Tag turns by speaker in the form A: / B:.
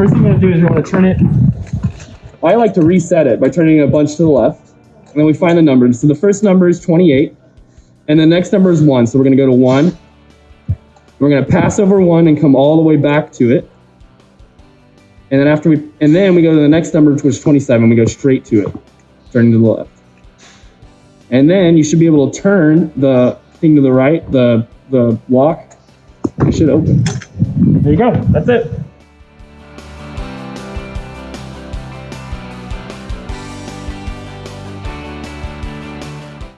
A: first thing you want to do is you want to turn it. I like to reset it by turning a bunch to the left. And then we find the numbers. So the first number is 28. And the next number is 1. So we're going to go to 1. We're going to pass over 1 and come all the way back to it. And then after we, and then we go to the next number, which is 27. We go straight to it, turning to the left. And then you should be able to turn the thing to the right, the the lock. It should open. There you go. That's it.